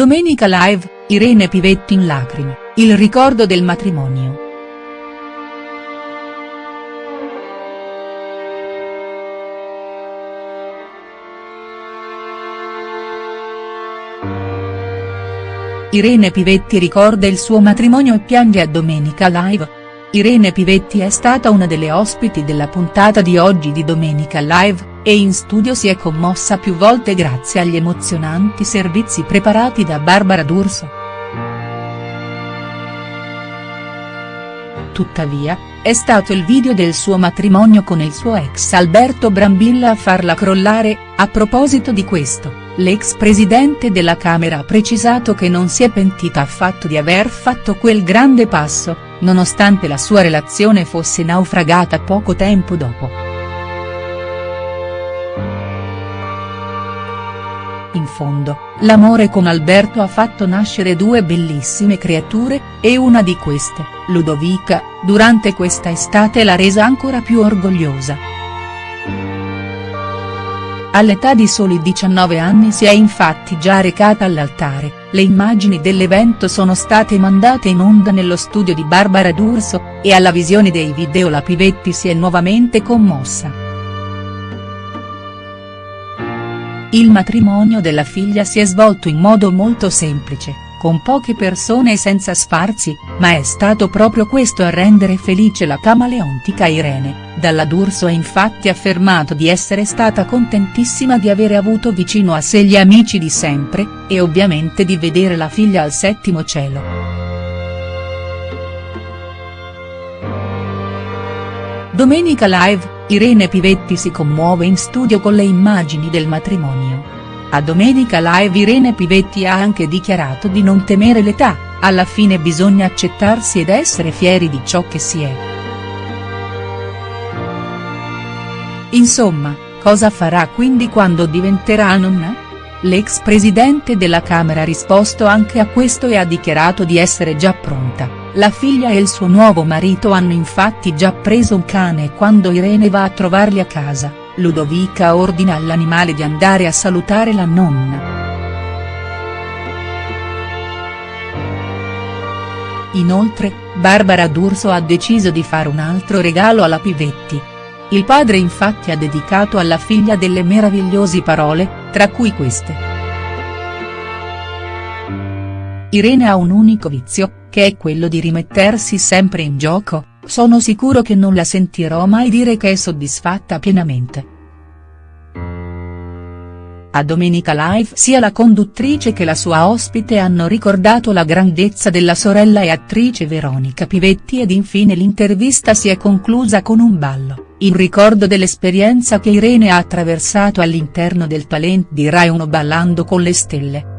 Domenica Live, Irene Pivetti in lacrime, il ricordo del matrimonio. Irene Pivetti ricorda il suo matrimonio e piange a Domenica Live. Irene Pivetti è stata una delle ospiti della puntata di oggi di Domenica Live, e in studio si è commossa più volte grazie agli emozionanti servizi preparati da Barbara D'Urso. Tuttavia, è stato il video del suo matrimonio con il suo ex Alberto Brambilla a farla crollare, a proposito di questo, l'ex presidente della Camera ha precisato che non si è pentita affatto di aver fatto quel grande passo, nonostante la sua relazione fosse naufragata poco tempo dopo. In fondo, l'amore con Alberto ha fatto nascere due bellissime creature, e una di queste, Ludovica, durante questa estate l'ha resa ancora più orgogliosa. All'età di soli 19 anni si è infatti già recata all'altare, le immagini dell'evento sono state mandate in onda nello studio di Barbara D'Urso, e alla visione dei video la Pivetti si è nuovamente commossa. Il matrimonio della figlia si è svolto in modo molto semplice, con poche persone e senza sfarzi, ma è stato proprio questo a rendere felice la camaleontica Irene, dalla D'Urso ha infatti affermato di essere stata contentissima di avere avuto vicino a sé gli amici di sempre, e ovviamente di vedere la figlia al settimo cielo. Domenica Live, Irene Pivetti si commuove in studio con le immagini del matrimonio. A Domenica Live Irene Pivetti ha anche dichiarato di non temere l'età, alla fine bisogna accettarsi ed essere fieri di ciò che si è. Insomma, cosa farà quindi quando diventerà nonna? L'ex presidente della Camera ha risposto anche a questo e ha dichiarato di essere già pronta. La figlia e il suo nuovo marito hanno infatti già preso un cane e quando Irene va a trovarli a casa, Ludovica ordina all'animale di andare a salutare la nonna. Inoltre, Barbara D'Urso ha deciso di fare un altro regalo alla Pivetti. Il padre infatti ha dedicato alla figlia delle meravigliose parole, tra cui queste. Irene ha un unico vizio, che è quello di rimettersi sempre in gioco, sono sicuro che non la sentirò mai dire che è soddisfatta pienamente. A Domenica Live sia la conduttrice che la sua ospite hanno ricordato la grandezza della sorella e attrice Veronica Pivetti ed infine l'intervista si è conclusa con un ballo, in ricordo dell'esperienza che Irene ha attraversato all'interno del talent di Rai 1 ballando con le stelle.